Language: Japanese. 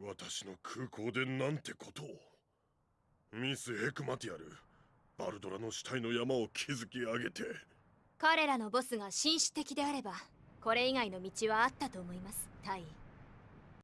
私の空港でなんてことを。ミス・エクマティアルバルドラの死体の山を築き上げて。彼らのボスが紳士的であればこれ以外の道はあったと思います大尉